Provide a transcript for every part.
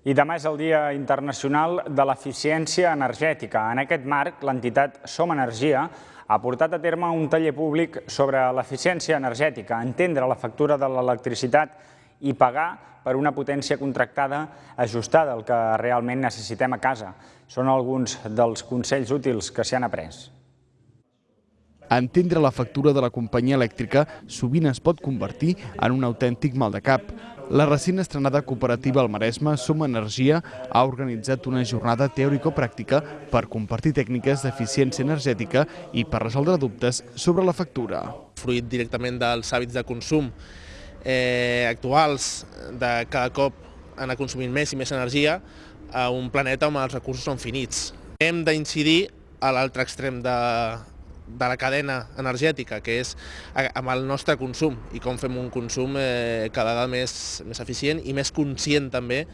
I demà és el Dia Internacional de l'Eficiència Energètica. En aquest marc, l'entitat Som Energia ha portat a terme un taller públic sobre l'eficiència energètica, entendre la factura de l'electricitat i pagar per una potència contractada ajustada al que realment necessitem a casa. Són alguns dels consells útils que s'hi han après. Entendre la factura de la companyia elèctrica sovint es pot convertir en un autèntic mal de cap. La recent estrenada cooperativa al Maresme, Som Energia, ha organitzat una jornada teòrico-pràctica per compartir tècniques d'eficiència energètica i per resoldre dubtes sobre la factura. Fruit directament dels hàbits de consum eh, actuals, de cada cop anar consumint més i més energia a un planeta on els recursos són finits. Hem d'incidir a l'altre extrem de, de la cadena energètica, que és amb el nostre consum i com fem un consum eh, cada vegada més, més eficient i més conscient també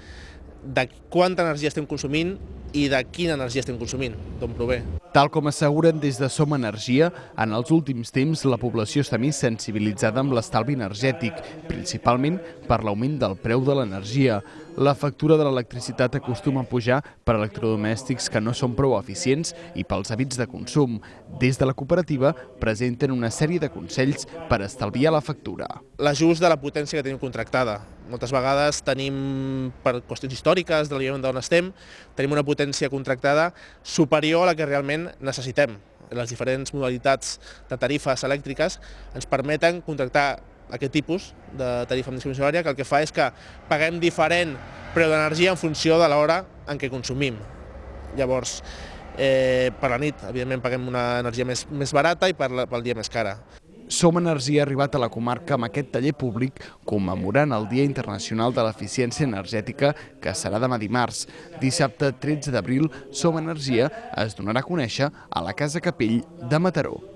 de quanta energia estem consumint i de quina energia estem consumint, d'on prové. Tal com asseguren des de Som Energia, en els últims temps la població està més sensibilitzada amb l'estalvi energètic, principalment per l'augment del preu de l'energia. La factura de l'electricitat acostuma a pujar per electrodomèstics que no són prou eficients i pels hàbits de consum. Des de la cooperativa presenten una sèrie de consells per estalviar la factura. L'ajust de la potència que tenim contractada. Moltes vegades tenim, per qüestions històriques, de d'on estem, tenim una potència contractada superior a la que realment necessitem. Les diferents modalitats de tarifes elèctriques ens permeten contractar aquest tipus de tarifa amb discriminació horària que el que fa és que paguem diferent preu d'energia en funció de l'hora en què consumim. Llavors, eh, per la nit, evidentment, paguem una energia més, més barata i per la, pel dia més cara. Som Energia ha arribat a la comarca amb aquest taller públic commemorant el Dia Internacional de l'Eficiència Energètica que serà demà dimarts. Dissabte 13 d'abril, Som Energia es donarà a conèixer a la Casa Capell de Mataró.